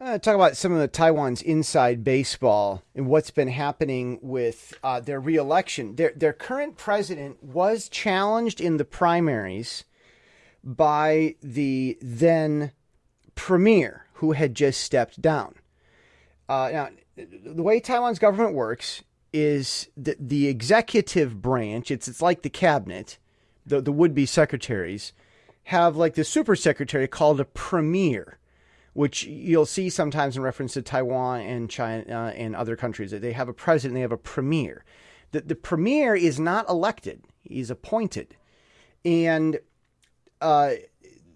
Uh, talk about some of the Taiwan's inside baseball and what's been happening with uh, their reelection. Their their current president was challenged in the primaries by the then premier who had just stepped down. Uh, now, the way Taiwan's government works is that the executive branch, it's, it's like the cabinet, the, the would be secretaries, have like the super secretary called a premier which you'll see sometimes in reference to Taiwan and China uh, and other countries. That they have a president, they have a premier. The, the premier is not elected, he's appointed. And uh,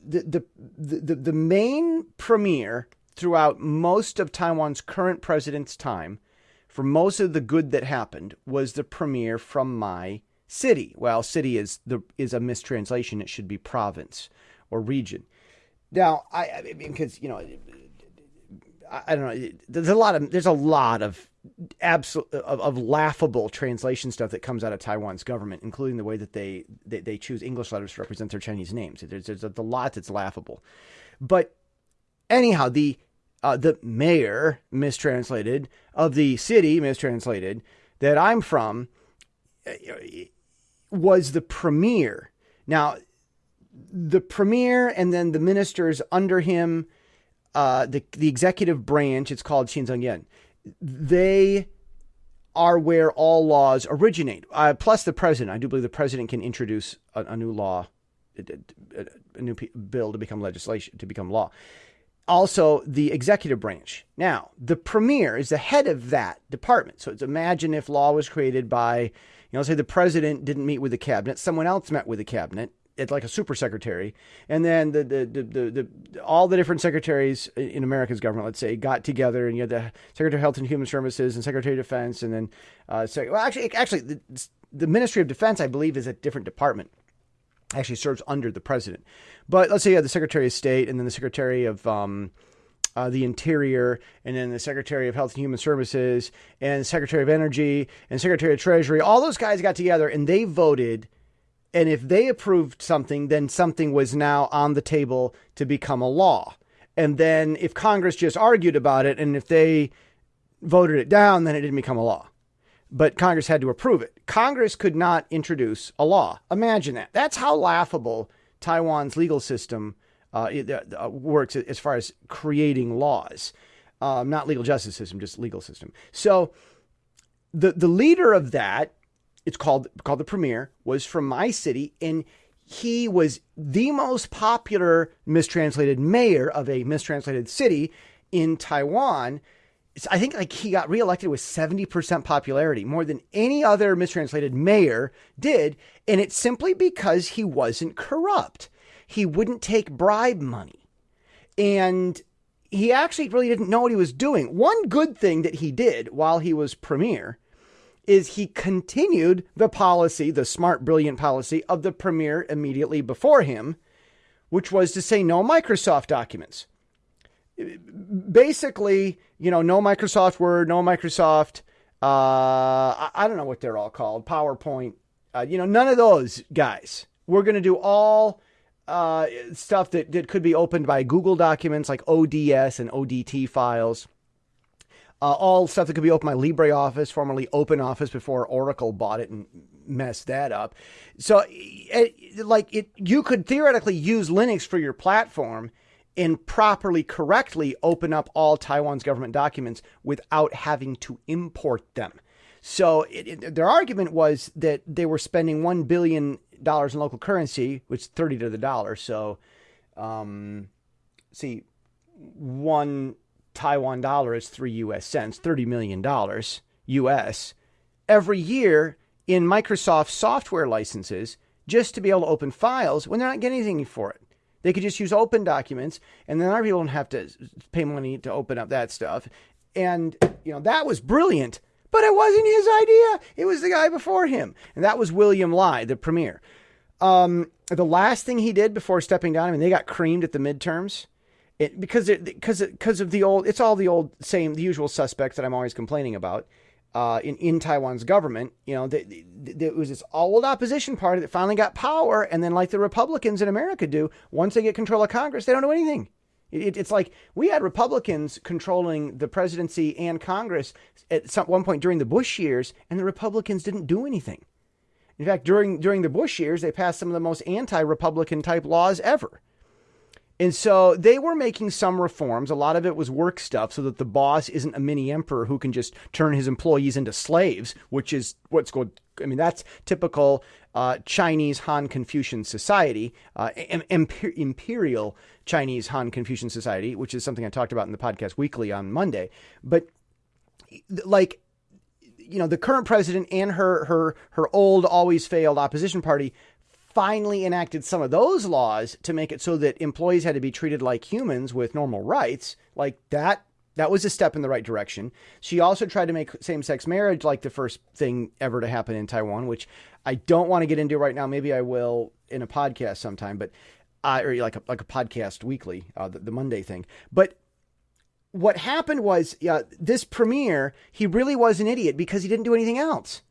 the, the, the, the main premier throughout most of Taiwan's current president's time, for most of the good that happened, was the premier from my city. Well, city is the is a mistranslation. It should be province or region. Now, I, I mean, because you know, I, I, don't know. There's a lot of there's a lot of absolute of, of, laughable translation stuff that comes out of Taiwan's government, including the way that they they, they choose English letters to represent their Chinese names. There's there's a, lot that's laughable, but anyhow, the uh, the mayor mistranslated of the city mistranslated that I'm from uh, was the premier. Now the premier and then the ministers under him, uh, the the executive branch, it's called Xinzhengyan, they are where all laws originate. Uh, plus the president, I do believe the president can introduce a, a new law, a, a new bill to become legislation to become law. Also, the executive branch. Now, the premier is the head of that department. So, imagine if law was created by, you know, say the president didn't meet with the cabinet, someone else met with the cabinet, it's like a super secretary, and then the the, the the, the all the different secretaries in America's government, let's say, got together, and you had the Secretary of Health and Human Services and Secretary of Defense, and then uh, well, actually, actually, the, the Ministry of Defense, I believe, is a different department. Actually, serves under the president, but let's say you had the Secretary of State, and then the Secretary of um, uh, the Interior, and then the Secretary of Health and Human Services, and Secretary of Energy, and Secretary of Treasury. All those guys got together and they voted and if they approved something, then something was now on the table to become a law. And then if Congress just argued about it and if they voted it down, then it didn't become a law. But Congress had to approve it. Congress could not introduce a law. Imagine that. That's how laughable Taiwan's legal system uh, uh, works as far as creating laws. Um, not legal justice system, just legal system. So the the leader of that it's called called the Premier, was from my city, and he was the most popular mistranslated mayor of a mistranslated city in Taiwan. I think like he got reelected with 70% popularity, more than any other mistranslated mayor did. And it's simply because he wasn't corrupt. He wouldn't take bribe money. And he actually really didn't know what he was doing. One good thing that he did while he was premier is he continued the policy, the smart, brilliant policy of the premier immediately before him, which was to say no Microsoft documents. Basically, you know, no Microsoft Word, no Microsoft, uh, I, don't know what they're all called, PowerPoint, uh, you know, none of those guys. We're going to do all uh, stuff that, that could be opened by Google documents like ODS and ODT files uh, all stuff that could be open by LibreOffice, formerly OpenOffice, before Oracle bought it and messed that up. So, it, like it, you could theoretically use Linux for your platform and properly, correctly open up all Taiwan's government documents without having to import them. So, it, it, their argument was that they were spending one billion dollars in local currency, which is thirty to the dollar. So, um, see, one Taiwan dollar is three US cents, $30 million US every year in Microsoft software licenses just to be able to open files when they're not getting anything for it. They could just use open documents and then our people don't have to pay money to open up that stuff. And, you know, that was brilliant, but it wasn't his idea. It was the guy before him. And that was William Lai, the premier. Um, the last thing he did before stepping down, I mean, they got creamed at the midterms it, because it, because because of the old it's all the old same the usual suspects that I'm always complaining about uh, in in Taiwan's government. You know, there was this old opposition party that finally got power, and then like the Republicans in America do, once they get control of Congress, they don't do anything. It, it's like we had Republicans controlling the presidency and Congress at some one point during the Bush years, and the Republicans didn't do anything. In fact, during during the Bush years, they passed some of the most anti-Republican type laws ever. And so they were making some reforms. A lot of it was work stuff so that the boss isn't a mini emperor who can just turn his employees into slaves, which is what's going. I mean, that's typical uh, Chinese Han Confucian society, uh, imper- imperial Chinese Han Confucian society, which is something I talked about in the podcast weekly on Monday. But like, you know, the current president and her her her old, always failed opposition party finally enacted some of those laws to make it so that employees had to be treated like humans with normal rights, like that that was a step in the right direction. She also tried to make same-sex marriage like the first thing ever to happen in Taiwan, which I don't want to get into right now. Maybe I will in a podcast sometime, but uh, or like a like a podcast weekly, uh, the, the Monday thing. But what happened was, yeah, this premier, he really was an idiot because he didn't do anything else.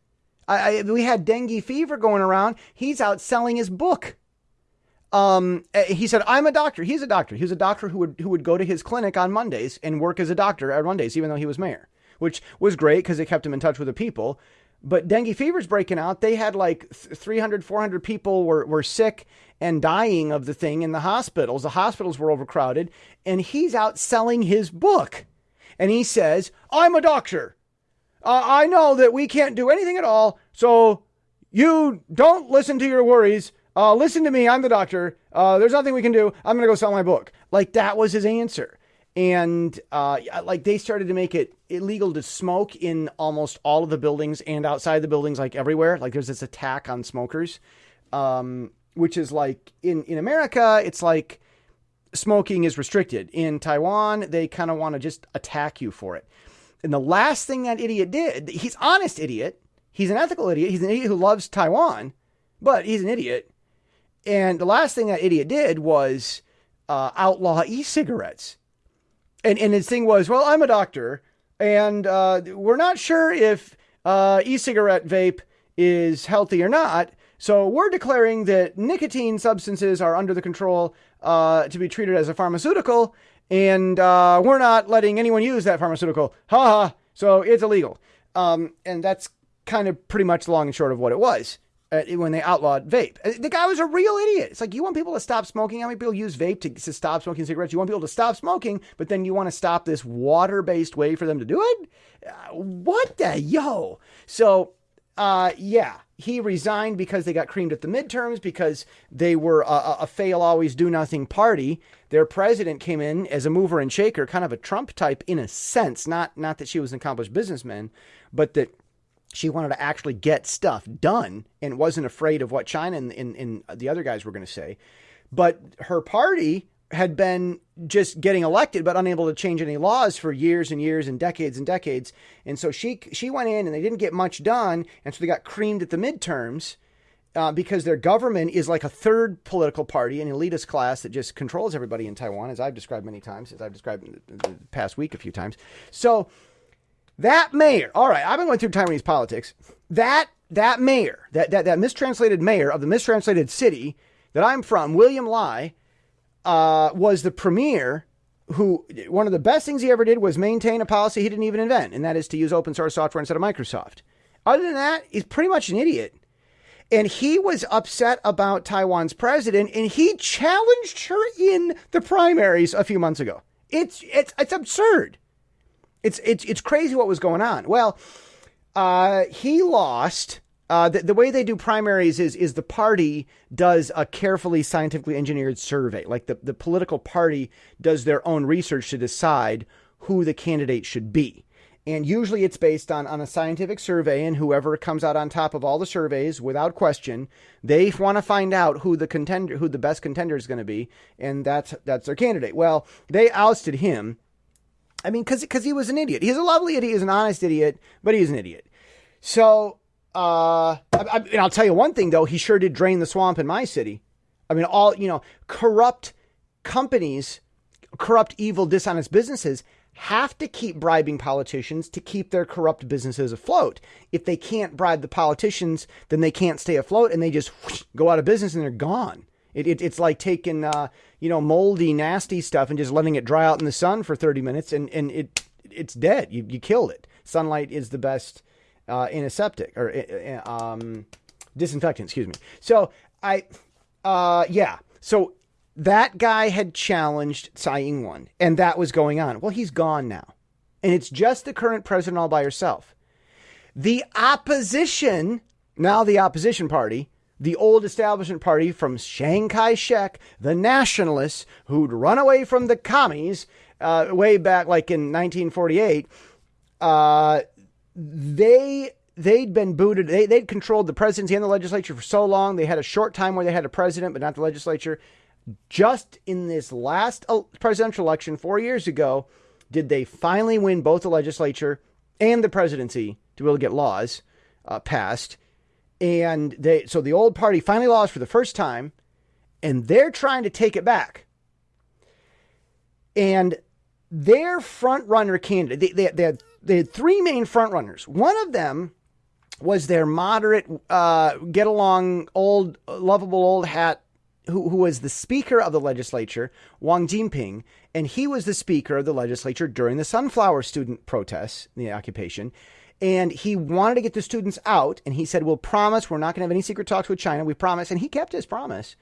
I, I, we had dengue fever going around. He's out selling his book. Um, eh, he said, "I'm a doctor." He's a doctor. He was a doctor who would who would go to his clinic on Mondays and work as a doctor on Mondays, even though he was mayor, which was great because it kept him in touch with the people. But dengue fever's breaking out. They had like 300, 400 people were, were sick and dying of the thing in the hospitals. The hospitals were overcrowded, and he's out selling his book. And he says, I'm a doctor. Uh, I know that we can't do anything at all, so you don't listen to your worries. Uh, listen to me. I'm the doctor. Uh, there's nothing we can do. I'm going to go sell my book. Like that was his answer. And uh, like they started to make it illegal to smoke in almost all of the buildings and outside the buildings, like everywhere. Like there's this attack on smokers, um, which is like in, in America, it's like smoking is restricted. In Taiwan, they kind of want to just attack you for it. And the last thing that idiot did, he's honest idiot. He's an ethical idiot. He's an idiot who loves Taiwan, but he's an idiot. And the last thing that idiot did was uh, outlaw e-cigarettes. And and his thing was, well, I'm a doctor, and uh, we're not sure if uh, e-cigarette vape is healthy or not. So we're declaring that nicotine substances are under the control uh, to be treated as a pharmaceutical, and uh, we're not letting anyone use that pharmaceutical. Ha ha. So it's illegal. Um, and that's kind of pretty much long and short of what it was uh, when they outlawed vape. Uh, the guy was a real idiot. It's like you want people to stop smoking. How many people use vape to, to stop smoking cigarettes? You want people to stop smoking, but then you want to stop this water-based way for them to do it. Uh, what the yo? So, uh, yeah, he resigned because they got creamed at the midterms because they were a, a fail always do nothing party. Their president came in as a mover and shaker, kind of a Trump type in a sense. Not not that she was an accomplished businessman, but that she wanted to actually get stuff done and wasn't afraid of what China and, and, and the other guys were going to say. But her party had been just getting elected but unable to change any laws for years and years and decades and decades. And so she she went in and they didn't get much done, and so they got creamed at the midterms. Uh, because their government is like a third political party, an elitist class that just controls everybody in Taiwan, as I've described many times, as I've described in the, past week a few times. So that mayor, all right, I've been going through Taiwanese politics. That that mayor, that that, that mistranslated mayor of the mistranslated city that I'm from, William Lai, uh, was the premier who one of the best things he ever did was maintain a policy he didn't even invent, and that is to use open source software instead of Microsoft. Other than that, he's pretty much an idiot. And he was upset about Taiwan's president, and he challenged her in the primaries a few months ago. It's it's it's absurd. It's it's it's crazy what was going on. Well, uh, he lost uh, the, the way they do primaries is is the party does a carefully scientifically engineered survey. Like the, the political party does their own research to decide who the candidate should be. And usually it's based on, on a scientific survey, and whoever comes out on top of all the surveys, without question, they want to find out who the contender, who the best contender is going to be, and that's that's their candidate. Well, they ousted him. I mean, because because he was an idiot. He's a lovely idiot. He's an honest idiot, but he's an idiot. So uh, I, and I'll tell you one thing though, he sure did drain the swamp in my city. I mean, all you know, corrupt companies, corrupt, evil, dishonest businesses have to keep bribing politicians to keep their corrupt businesses afloat. If they can't bribe the politicians, then they can't stay afloat, and they just whoosh, go out of business and they're gone. It, it, it's like taking, uh, you know, moldy, nasty stuff and just letting it dry out in the sun for 30 minutes and, and it it's dead. You, you killed it. Sunlight is the best uh, antiseptic or uh, um, disinfectant, excuse me. So I, uh, yeah. So that guy had challenged Tsai Ing-wen and that was going on. Well, he's gone now. And it's just the current president all by herself. The opposition, now the opposition party, the old establishment party from Chiang Kai shek, the nationalists who'd run away from the commies uh, way back like in 1948, uh, they they'd been booted. They, they'd controlled the presidency and the legislature for so long. They had a short time where they had a president, but not the legislature. Just in this last presidential election four years ago, did they finally win both the legislature and the presidency to be able to get laws uh, passed. And they, so the old party finally lost for the first time, and they're trying to take it back. And their front runner candidate, they, they, they, had, they had three main front runners. One of them was their moderate, uh, get along, old, lovable old hat who, who was the speaker of the legislature, Wang Jinping, and he was the speaker of the legislature during the sunflower student protests, the occupation. And he wanted to get the students out, and he said, "We'll promise we're not going to have any secret talks with China. We promise." And he kept his promise.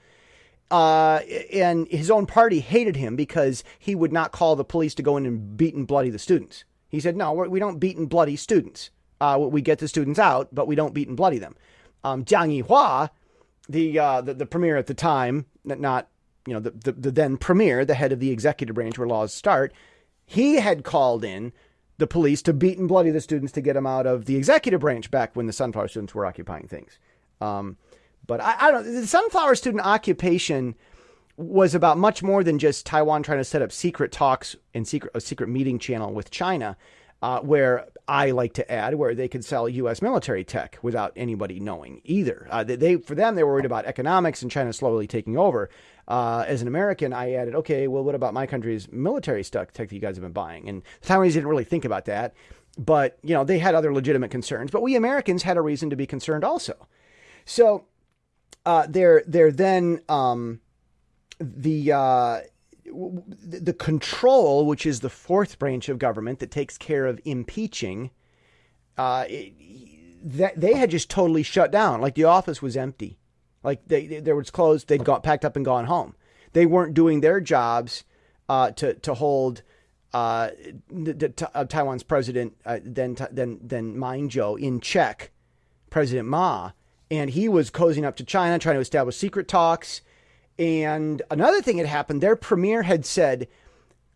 Uh, and his own party hated him because he would not call the police to go in and beat and bloody the students. He said, "No, we don't beat and bloody students. Uh, we get the students out, but we don't beat and bloody them." Um, Jiang Yihua, the, uh, the the premier at the time, not you know the, the the then premier, the head of the executive branch where laws start, he had called in the police to beat and bloody the students to get them out of the executive branch back when the sunflower students were occupying things. Um, but I, I, don't. The sunflower student occupation was about much more than just Taiwan trying to set up secret talks and secret a secret meeting channel with China, uh, where I like to add where they could sell U.S. military tech without anybody knowing either. Uh, they, for them they were worried about economics and China slowly taking over. Uh, as an American, I added, okay, well, what about my country's military tech that you guys have been buying? And the Taiwanese didn't really think about that, but you know they had other legitimate concerns. But we Americans had a reason to be concerned also. So uh, they're they're then um, the uh, the control, which is the fourth branch of government that takes care of impeaching. Uh, that they had just totally shut down. Like the office was empty. Like they, they, they was closed. They'd got packed up and gone home. They weren't doing their jobs uh, to to hold uh, the, the, uh, Taiwan's president, uh, then then then Ma Ying-jeou in check, President Ma, and he was cozying up to China, trying to establish secret talks. And another thing had happened. Their premier had said,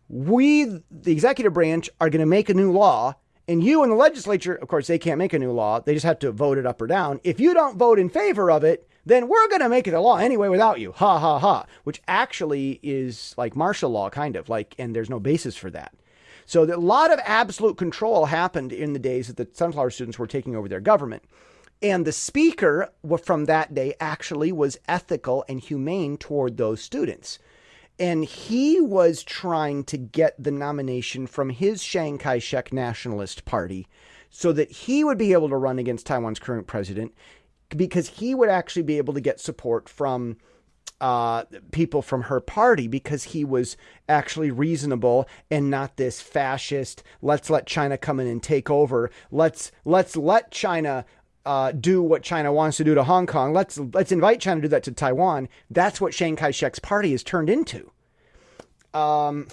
"We, the executive branch, are going to make a new law." And you in the legislature, of course, they can't make a new law. They just have to vote it up or down. If you don't vote in favor of it, then we're going to make it a law anyway without you. Ha ha ha. Which actually is like martial law, kind of like, and there's no basis for that. So a lot of absolute control happened in the days that the sunflower students were taking over their government. And the speaker from that day actually was ethical and humane toward those students. And he was trying to get the nomination from his Chiang Kai shek Nationalist Party so that he would be able to run against Taiwan's current president because he would actually be able to get support from uh, people from her party because he was actually reasonable and not this fascist. Let's let China come in and take over. Let's let's let China uh, do what China wants to do to Hong Kong. Let's let's invite China to do that to Taiwan. That's what Chiang Kai-shek's party has turned into. Um,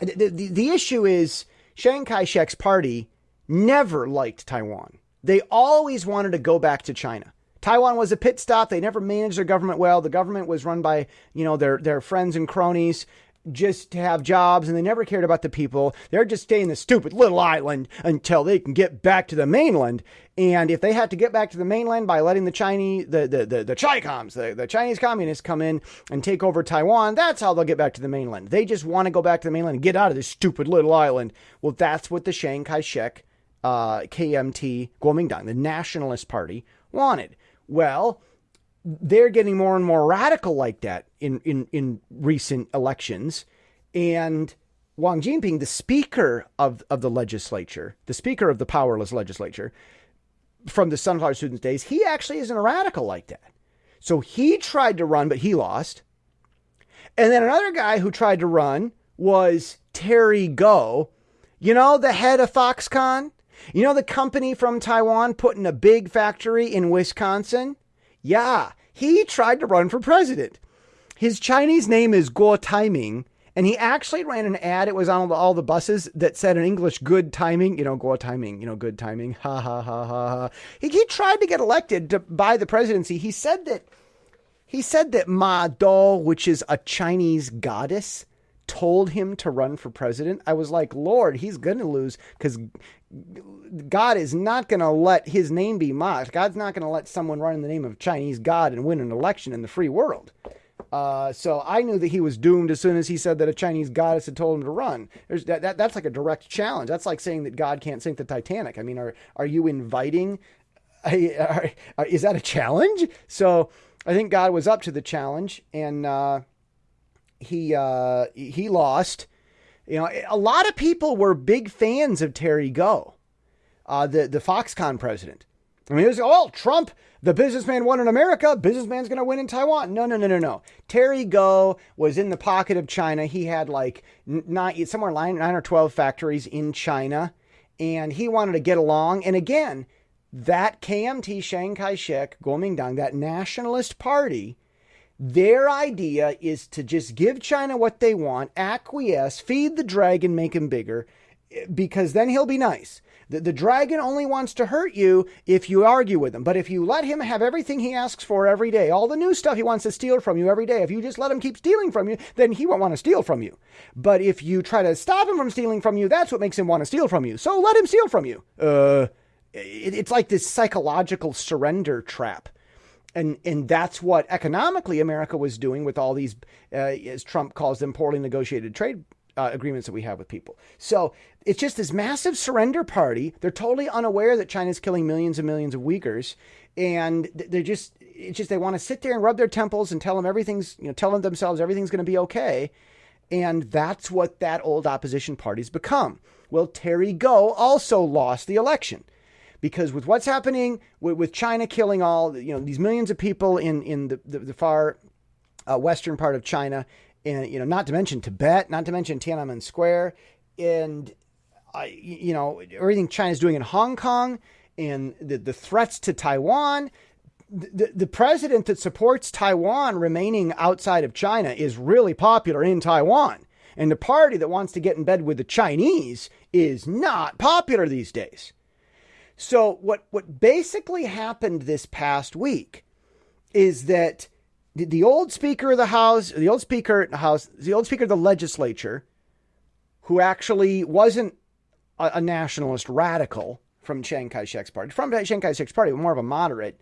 the, the, the issue is Chiang Kai-shek's party never liked Taiwan. They always wanted to go back to China. Taiwan was a pit stop. They never managed their government well. The government was run by, you know, their their friends and cronies just to have jobs and they never cared about the people. They're just staying in the stupid little island until they can get back to the mainland. And if they have to get back to the mainland by letting the Chinese, the, the, the, the Chicoms, the, the Chinese communists come in and take over Taiwan, that's how they'll get back to the mainland. They just want to go back to the mainland and get out of this stupid little island. Well, that's what the Chiang Kai shek uh, KMT Kuomintang, the Nationalist Party, wanted. Well, they're getting more and more radical like that in, in, in recent elections. And Wang Jinping, the speaker of, of the legislature, the speaker of the powerless legislature from the Sunflower Students days, he actually isn't a radical like that. So he tried to run, but he lost. And then another guy who tried to run was Terry Gou, you know, the head of Foxconn? You know, the company from Taiwan putting a big factory in Wisconsin? Yeah, he tried to run for president. His Chinese name is Guo Taiming, and he actually ran an ad. It was on all the, buses that said in English, good timing, you know, Guo Taiming, you know, good timing. Ha ha ha ha ha. He, he tried to get elected to, by the presidency. He said that he said that Mazu, which is a Chinese goddess, told him to run for president. I was like, Lord, he's going to lose because God is not going to let his name be mocked. God's not going to let someone run in the name of Chinese God and win an election in the free world. Uh, so I knew that he was doomed as soon as he said that a Chinese goddess had told him to run. That, that, that's like a direct challenge. That's like saying that God can't sink the Titanic. I mean, are are you inviting? A, are, is that a challenge? So I think God was up to the challenge, and uh, he uh, he lost. You know, a lot of people were big fans of Terry Gou, uh, the the Foxconn president. I mean, it was oh Trump, the businessman won in America, businessman's going to win in Taiwan. No, no, no, no, no. Terry Gou was in the pocket of China. He had like nine, somewhere nine, nine or twelve factories in China, and he wanted to get along. And again, that KMT Chiang Kai-shek, Kuomintang, that nationalist party their idea is to just give China what they want, acquiesce, feed the dragon, make him bigger, because then he'll be nice. The, the dragon only wants to hurt you if you argue with him. But if you let him have everything he asks for every day, all the new stuff he wants to steal from you every day, if you just let him keep stealing from you, then he won't want to steal from you. But if you try to stop him from stealing from you, that's what makes him want to steal from you. So let him steal from you. Uh, it, it's like this psychological surrender trap and and that's what economically America was doing with all these, uh, as Trump calls them, poorly negotiated trade uh, agreements that we have with people. So it's just this massive surrender party. They're totally unaware that China's killing millions and millions of Uyghurs, and they're just it's just they want to sit there and rub their temples and tell them everything's you know tell them themselves everything's going to be okay, and that's what that old opposition party's become. Well, Terry Gou also lost the election because with what's happening with, with China killing all you know these millions of people in in the the, the far uh, western part of China, and you know not to mention Tibet, not to mention Tiananmen Square, and uh, you know everything China's doing in Hong Kong, and the the threats to Taiwan. The, the president that supports Taiwan remaining outside of China is really popular in Taiwan. And the party that wants to get in bed with the Chinese is not popular these days. So what what basically happened this past week is that the, the old Speaker of the House, the old Speaker of the House, the old Speaker of the Legislature, who actually wasn't a, a nationalist radical from Chiang Kai-shek's party, from Chiang Kai-shek's party, but more of a moderate.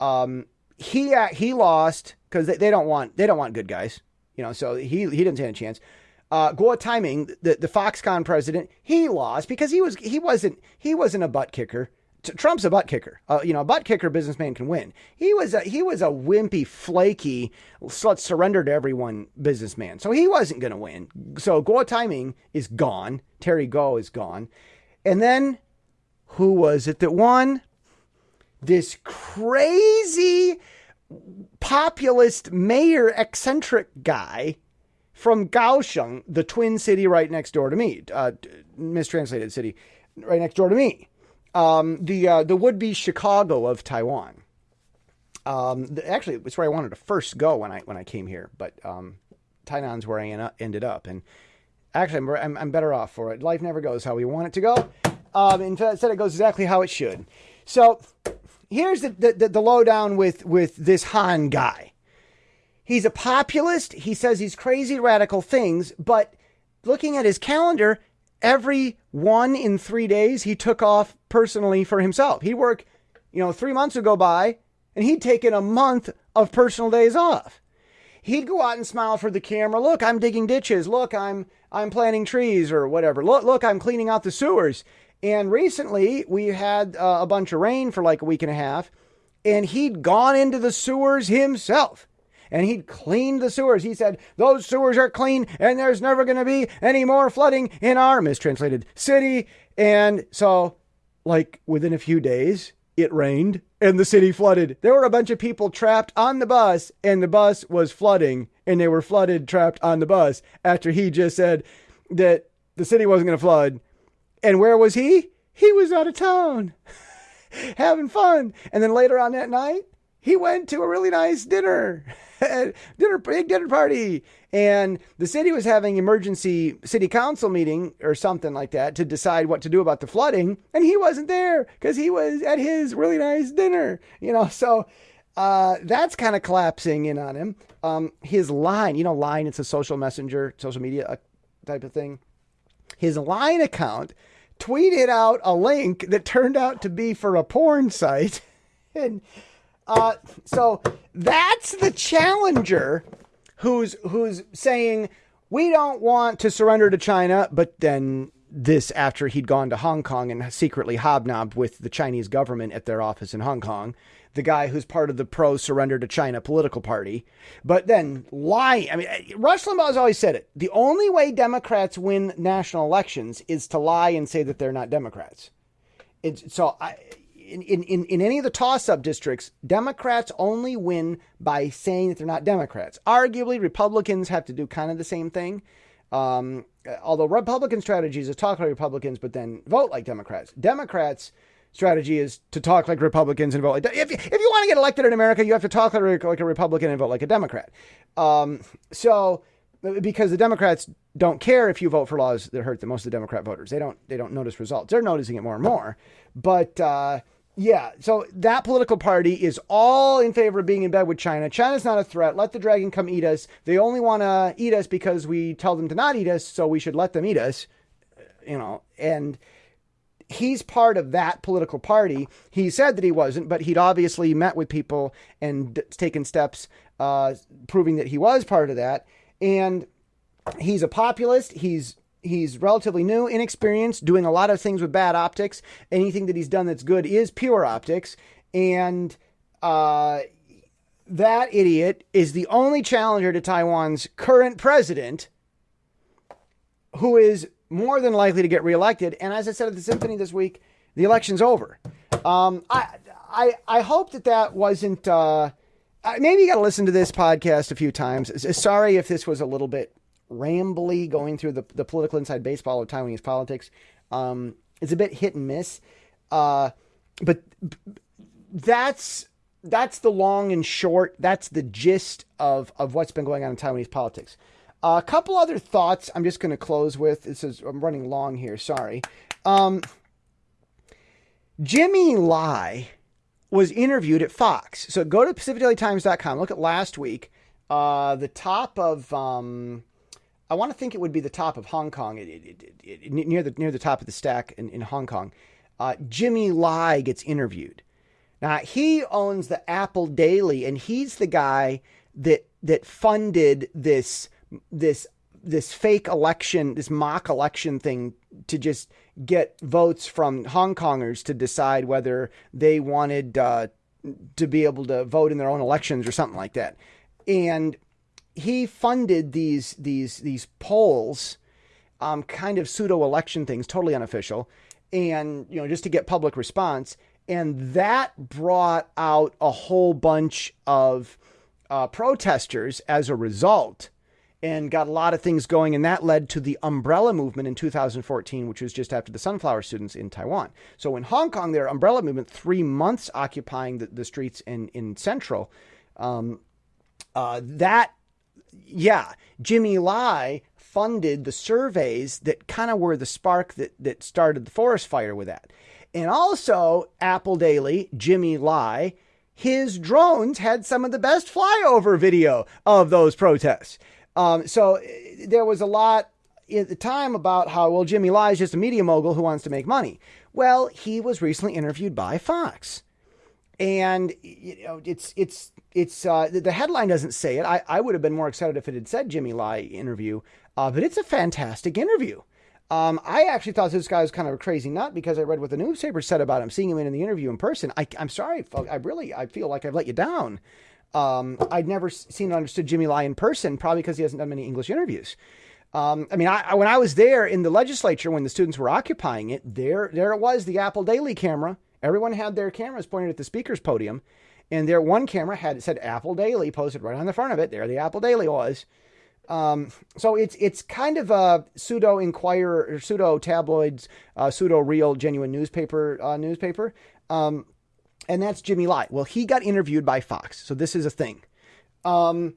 Um, he uh, he lost because they, they don't want they don't want good guys, you know. So he he didn't stand a chance. Uh, Guo Taiming, the, the Foxconn president, he lost because he was he wasn't he wasn't a butt kicker. Trump's a butt kicker. Uh, you know, a butt kicker businessman can win. He was a, he was a wimpy, flaky, let's surrender to everyone businessman. So he wasn't going to win. So Guo Taiming is gone. Terry Gou is gone. And then who was it that won? This crazy populist mayor eccentric guy from Kaohsiung, the twin city right next door to me, uh, mistranslated city right next door to me, um, the uh, the would be Chicago of Taiwan. Um, the, actually, it's where I wanted to first go when I when I came here, but um, Tainan's where I ended up, and actually, I'm, I'm, I'm better off for it. Life never goes how we want it to go. Um, instead, it goes exactly how it should. So here's the, the, the lowdown with with this Han guy. He's a populist. He says these crazy radical things, but looking at his calendar, every one in three days he took off personally for himself. He'd work, you know, three months would go by and he'd taken a month of personal days off. He'd go out and smile for the camera. Look, I'm digging ditches. Look, I'm I'm planting trees or whatever. Look, look, I'm cleaning out the sewers. And recently we had uh, a bunch of rain for like a week and a half, and he'd gone into the sewers himself and he'd cleaned the sewers. He said, Those sewers are clean and there's never going to be any more flooding in our mistranslated city. And so, like, within a few days, it rained and the city flooded. There were a bunch of people trapped on the bus and the bus was flooding and they were flooded trapped on the bus after he just said that the city wasn't going to flood. And where was he? He was out of town having fun. And then later on that night, he went to a really nice dinner, dinner big dinner party, and the city was having emergency city council meeting or something like that to decide what to do about the flooding, and he wasn't there because he was at his really nice dinner. You know, so uh, that's kind of collapsing in on him. Um, his line, you know, line, it's a social messenger, social media uh, type of thing. His line account tweeted out a link that turned out to be for a porn site. and uh, so that's the challenger who's who's saying we don't want to surrender to China, but then this after he'd gone to Hong Kong and secretly hobnobbed with the Chinese government at their office in Hong Kong, the guy who's part of the pro surrender to China political party. But then lying. I mean, Rush Limbaugh's always said it. The only way Democrats win national elections is to lie and say that they're not Democrats. It's, so I, in, in, in any of the toss up districts, Democrats only win by saying that they're not Democrats. Arguably, Republicans have to do kind of the same thing. Um, although Republican strategy is to talk like Republicans, but then vote like Democrats. Democrats' strategy is to talk like Republicans and vote like. If, if you want to get elected in America, you have to talk like, like a Republican and vote like a Democrat. Um, so because the Democrats don't care if you vote for laws that hurt the most of the Democrat voters. They don't they don't notice results. They're noticing it more and more. But uh, yeah, so that political party is all in favor of being in bed with China. China's not a threat. Let the dragon come eat us. They only want to eat us because we tell them to not eat us, so we should let them eat us. You know, and he's part of that political party. He said that he wasn't, but he'd obviously met with people and taken steps uh, proving that he was part of that. And he's a populist. He's He's relatively new, inexperienced, doing a lot of things with bad optics. Anything that he's done that's good is pure optics. And uh, that idiot is the only challenger to Taiwan's current president who is more than likely to get reelected. And as I said at the symphony this week, the election's over. Um, I, I, I hope that that wasn't. Uh, maybe you got to listen to this podcast a few times. Sorry if this was a little bit rambly going through the, the political inside baseball of Taiwanese politics. Um, it's a bit hit and miss. Uh, but that's that's the long and short. That's the gist of, of what's been going on in Taiwanese politics. Uh, a couple other thoughts I'm just going to close with. This is I'm running long here. Sorry. Um, Jimmy Lai was interviewed at Fox. So go to PacificDailyTimes.com. Look at last week. Uh, the top of um, I want to think it would be the top of Hong Kong, it, it, it, near the near the top of the stack in, in Hong Kong. Uh, Jimmy Lai gets interviewed. Now he owns the Apple Daily, and he's the guy that that funded this this this fake election, this mock election thing to just get votes from Hong Kongers to decide whether they wanted uh, to be able to vote in their own elections or something like that. And he funded these these these polls, um, kind of pseudo election things, totally unofficial, and you know just to get public response, and that brought out a whole bunch of uh, protesters as a result. And got a lot of things going, and that led to the umbrella movement in 2014, which was just after the sunflower students in Taiwan. So in Hong Kong, their umbrella movement, three months occupying the, the streets in in Central, um, uh, that yeah, Jimmy Lai funded the surveys that kind of were the spark that, that started the forest fire with that. And also, Apple Daily, Jimmy Lai, his drones had some of the best flyover video of those protests. Um, so there was a lot at the time about how, well, Jimmy Lai is just a media mogul who wants to make money. Well, he was recently interviewed by Fox and you know it's it's it's uh, the headline doesn't say it. I, I would have been more excited if it had said Jimmy Lai interview, uh, but it's a fantastic interview. Um, I actually thought this guy was kind of a crazy nut because I read what the newspaper said about him, seeing him in the interview in person. I, am sorry, I really I feel like I've let you down. Um, I'd never seen and understood Jimmy Lai in person, probably because he hasn't done many English interviews. Um, I mean, I, when I was there in the legislature when the students were occupying it, there there it was, the Apple Daily camera Everyone had their cameras pointed at the speaker's podium, and their one camera had it said Apple Daily posted right on the front of it. There, the Apple Daily was. Um, so it's it's kind of a pseudo Inquirer pseudo tabloids, uh, pseudo real genuine newspaper uh, newspaper, um, and that's Jimmy Lai. Well, he got interviewed by Fox, so this is a thing. Um,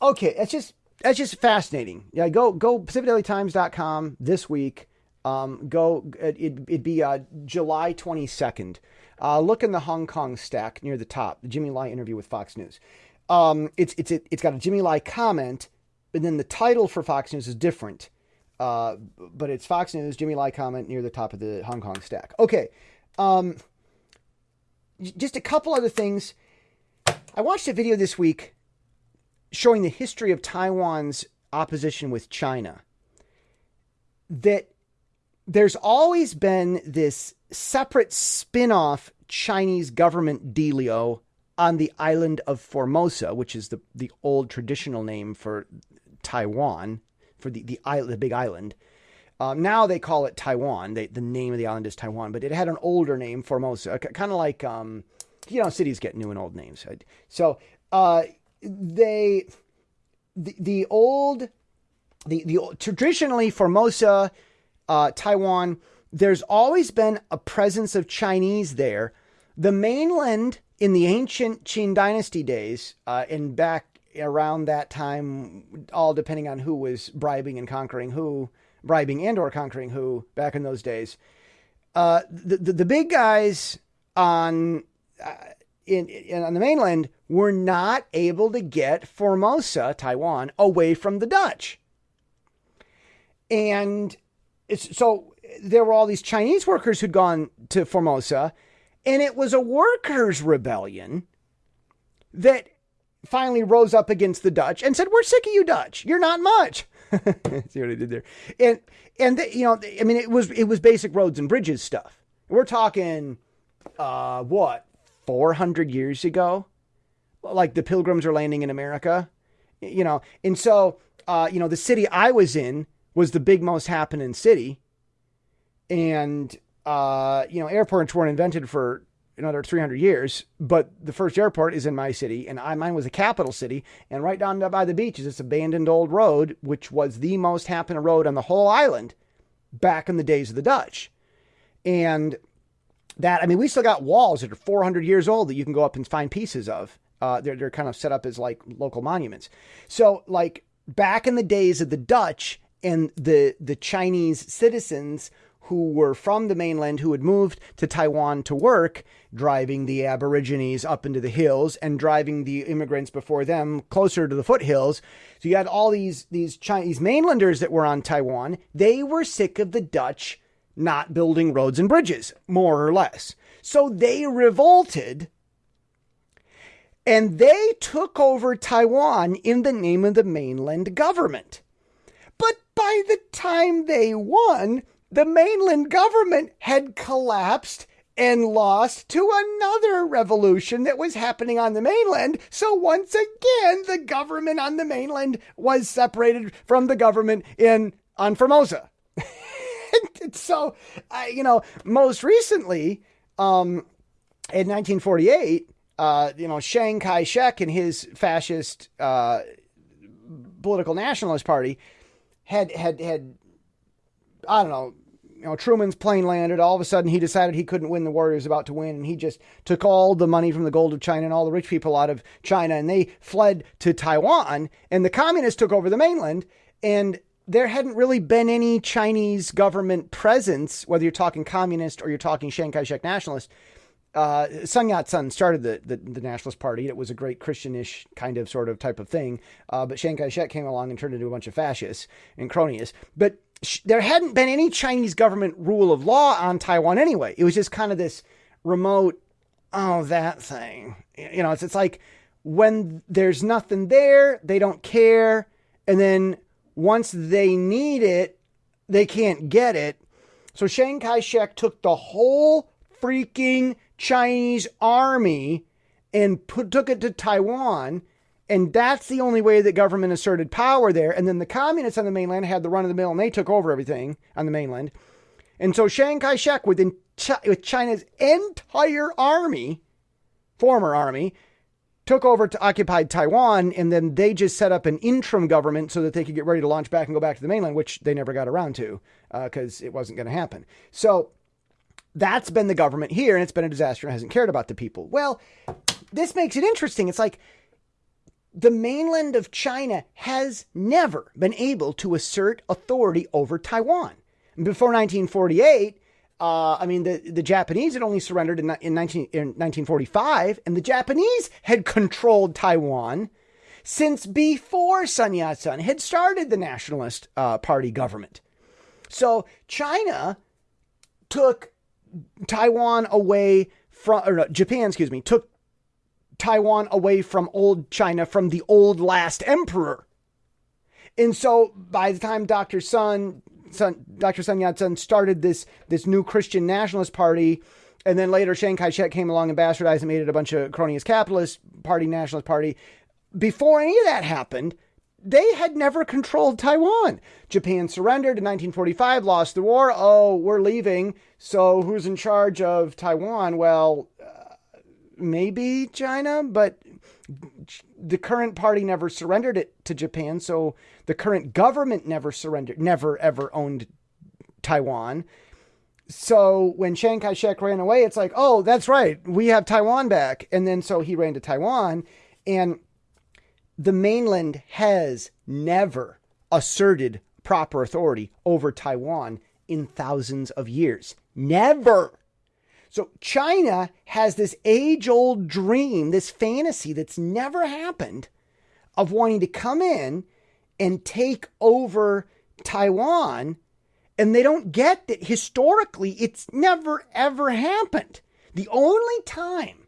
okay, that's just that's just fascinating. Yeah, go go PacificDailyTimes.com this week. Um, go it, it'd be uh, July twenty second. Uh, look in the Hong Kong stack near the top, the Jimmy Lai interview with Fox News. Um, it's it's it's got a Jimmy Lai comment and then the title for Fox News is different. Uh, but it's Fox News, Jimmy Lai comment near the top of the Hong Kong stack. Okay. Um, just a couple other things. I watched a video this week showing the history of Taiwan's opposition with China. That there's always been this separate spin off Chinese government dealio on the island of Formosa, which is the, the old traditional name for Taiwan for the the island, the big island. Um, now they call it Taiwan. They, the name of the island is Taiwan, but it had an older name, Formosa, kind of like um, you know, cities get new and old names. So uh, they the the old the the traditionally Formosa, uh, Taiwan. There's always been a presence of Chinese there. The mainland in the ancient Qing dynasty days, uh, and back around that time, all depending on who was bribing and conquering who, bribing and or conquering who back in those days. Uh, the, the, the big guys on uh, in, in on the mainland were not able to get Formosa, Taiwan, away from the Dutch, and so there were all these Chinese workers who'd gone to Formosa, and it was a workers' rebellion that finally rose up against the Dutch and said, "We're sick of you, Dutch. You're not much." See what I did there? And and the, you know, I mean, it was it was basic roads and bridges stuff. We're talking, uh, what, four hundred years ago, like the Pilgrims are landing in America, you know. And so, uh, you know, the city I was in was the big most happening city, and uh, you know, airports weren't invented for another 300 years. But the first airport is in my city, and I, mine was a capital city. And right down by the beach is this abandoned old road, which was the most happening road on the whole island back in the days of the Dutch. And that, I mean, we still got walls that are 400 years old that you can go up and find pieces of. Uh, they're, they're kind of set up as like local monuments. So, like back in the days of the Dutch and the the Chinese citizens who were from the mainland who had moved to Taiwan to work, driving the Aborigines up into the hills and driving the immigrants before them closer to the foothills. So you had all these these Chinese mainlanders that were on Taiwan. They were sick of the Dutch not building roads and bridges, more or less. So they revolted and they took over Taiwan in the name of the mainland government. By the time they won, the mainland government had collapsed and lost to another revolution that was happening on the mainland. So once again, the government on the mainland was separated from the government in on Formosa. so, uh, you know, most recently, um, in 1948, uh, you know, Chiang Kai-shek and his fascist uh, political nationalist party had had had I don't know, you know, Truman's plane landed. All of a sudden, he decided he couldn't win the war he was about to win, and he just took all the money from the gold of China and all the rich people out of China, and they fled to Taiwan. And the communists took over the mainland, and there hadn't really been any Chinese government presence, whether you're talking communist or you're talking Chiang Kai-shek nationalist. Uh, Sun Yat-sen started the, the, the, Nationalist Party. It was a great Christianish kind of sort of type of thing. Uh, but Chiang Kai-shek came along and turned into a bunch of fascists and cronies. But there hadn't been any Chinese government rule of law on Taiwan anyway. It was just kind of this remote, oh, that thing. You know, it's, it's like when there's nothing there, they don't care. And then once they need it, they can't get it. So Chiang Kai shek took the whole freaking Chinese army and put, took it to Taiwan and that's the only way that government asserted power there. And then the communists on the mainland had the run of the mill and they took over everything on the mainland. And so Chiang Kai shek, within with China's entire army, former army, took over to occupied Taiwan, and then they just set up an interim government so that they could get ready to launch back and go back to the mainland, which they never got around to because uh, it wasn't going to happen. So that's been the government here, and it's been a disaster and hasn't cared about the people. Well, this makes it interesting. It's like the mainland of China has never been able to assert authority over Taiwan. Before 1948, uh, I mean, the, the Japanese had only surrendered in, in, 19, in 1945, and the Japanese had controlled Taiwan since before Sun Yat sen had started the Nationalist uh, Party government. So China took Taiwan away from, or no, Japan, excuse me, took Taiwan away from old China, from the old last emperor. And so by the time Dr. Sun Sun, Dr. Sun Yat-sen started this this new Christian nationalist party, and then later Chiang Kai-shek came along and bastardized and made it a bunch of cronyist capitalist party, nationalist party. Before any of that happened, they had never controlled Taiwan. Japan surrendered in 1945, lost the war. Oh, we're leaving. So who's in charge of Taiwan? Well, uh, maybe China, but the current party never surrendered it to Japan, so the current government never surrendered, never ever owned Taiwan. So when Chiang Kai shek ran away, it's like, oh, that's right, we have Taiwan back. And then so he ran to Taiwan, and the mainland has never asserted proper authority over Taiwan in thousands of years. Never. So China has this age old dream, this fantasy that's never happened of wanting to come in and take over Taiwan. And they don't get that historically it's never ever happened. The only time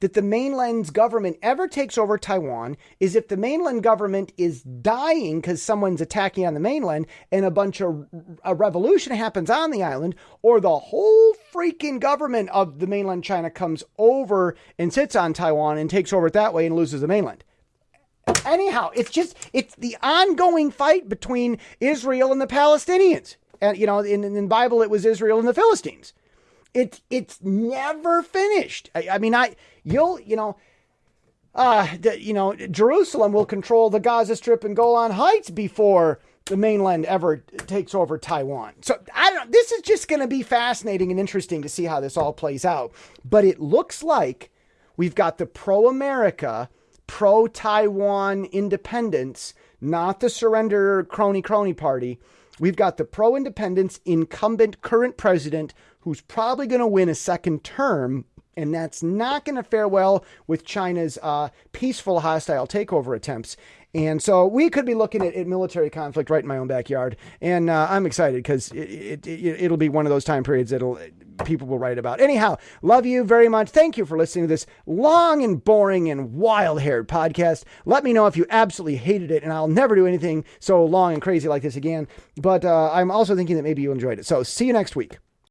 that the mainland's government ever takes over Taiwan is if the mainland government is dying because someone's attacking on the mainland and a bunch of a revolution happens on the island, or the whole freaking government of the mainland China comes over and sits on Taiwan and takes over it that way and loses the mainland. Anyhow, it's just it's the ongoing fight between Israel and the Palestinians. And you know, in, in the Bible it was Israel and the Philistines. It's it's never finished. I, I mean, I you'll you know. Uh, the, you know, Jerusalem will control the Gaza Strip and Golan Heights before the mainland ever takes over Taiwan. So I don't. This is just going to be fascinating and interesting to see how this all plays out. But it looks like we've got the pro-America, pro-Taiwan independence, not the surrender crony crony party. We've got the pro-independence incumbent current president who's probably going to win a second term. And that's not going to fare well with China's uh, peaceful hostile takeover attempts. And so we could be looking at, at military conflict right in my own backyard. And uh, I'm excited because it, it, it, will be one of those time periods that'll people will write about. Anyhow, love you very much. Thank you for listening to this long and boring and wild haired podcast. Let me know if you absolutely hated it, and I'll never do anything so long and crazy like this again. But uh, I'm also thinking that maybe you enjoyed it. So see you next week.